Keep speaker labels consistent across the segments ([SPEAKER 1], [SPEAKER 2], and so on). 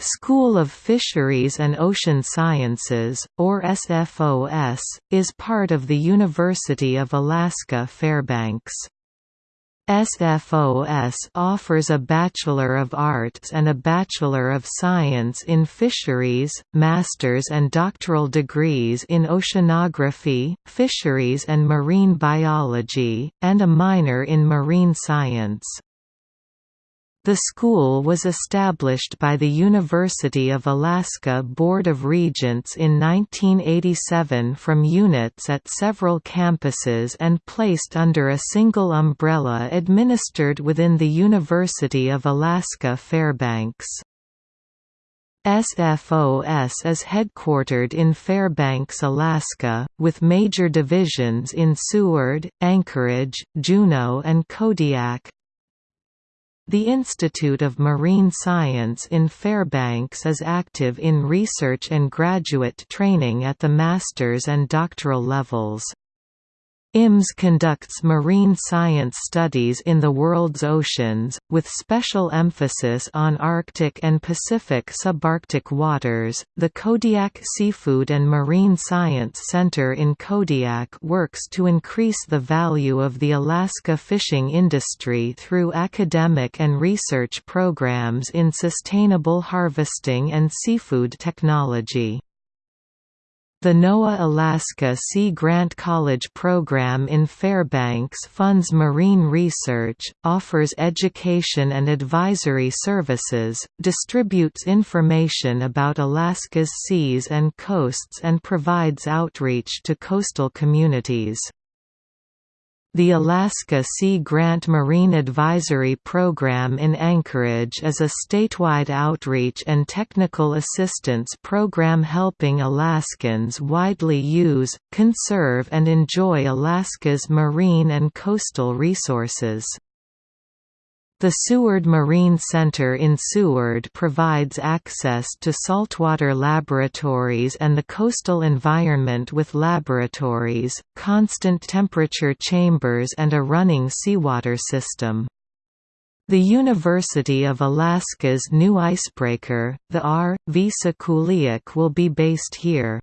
[SPEAKER 1] School of Fisheries and Ocean Sciences, or SFOS, is part of the University of Alaska Fairbanks. SFOS offers a Bachelor of Arts and a Bachelor of Science in Fisheries, master's and doctoral degrees in Oceanography, Fisheries and Marine Biology, and a minor in Marine Science. The school was established by the University of Alaska Board of Regents in 1987 from units at several campuses and placed under a single umbrella administered within the University of Alaska Fairbanks. SFOS is headquartered in Fairbanks, Alaska, with major divisions in Seward, Anchorage, Juneau and Kodiak, the Institute of Marine Science in Fairbanks is active in research and graduate training at the master's and doctoral levels. IMS conducts marine science studies in the world's oceans, with special emphasis on Arctic and Pacific subarctic waters. The Kodiak Seafood and Marine Science Center in Kodiak works to increase the value of the Alaska fishing industry through academic and research programs in sustainable harvesting and seafood technology. The NOAA Alaska Sea Grant College program in Fairbanks funds marine research, offers education and advisory services, distributes information about Alaska's seas and coasts and provides outreach to coastal communities. The Alaska Sea Grant Marine Advisory Program in Anchorage is a statewide outreach and technical assistance program helping Alaskans widely use, conserve and enjoy Alaska's marine and coastal resources. The Seward Marine Center in Seward provides access to saltwater laboratories and the coastal environment with laboratories, constant temperature chambers and a running seawater system. The University of Alaska's new icebreaker, the R. V. Sikuliaq will be based here.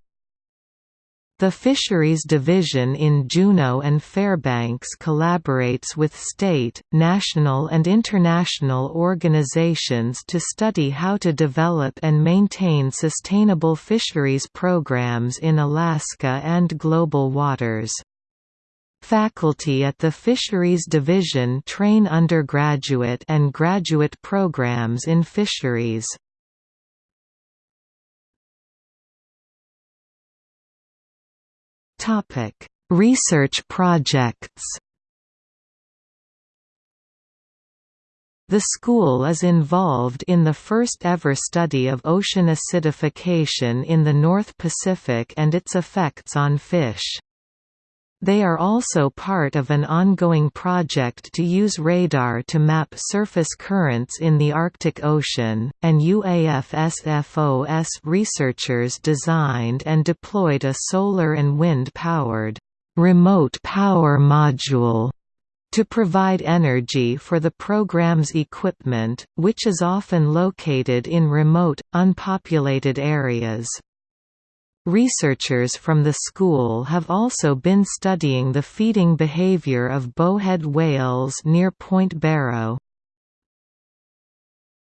[SPEAKER 1] The Fisheries Division in Juneau and Fairbanks collaborates with state, national and international organizations to study how to develop and maintain sustainable fisheries programs in Alaska and global waters. Faculty at the Fisheries Division train undergraduate and graduate programs in fisheries. Topic: Research projects. The school is involved in the first ever study of ocean acidification in the North Pacific and its effects on fish. They are also part of an ongoing project to use radar to map surface currents in the Arctic Ocean, and UAFSFOS researchers designed and deployed a solar and wind-powered remote power module to provide energy for the program's equipment, which is often located in remote, unpopulated areas. Researchers from the school have also been studying the feeding behavior of bowhead whales near Point Barrow.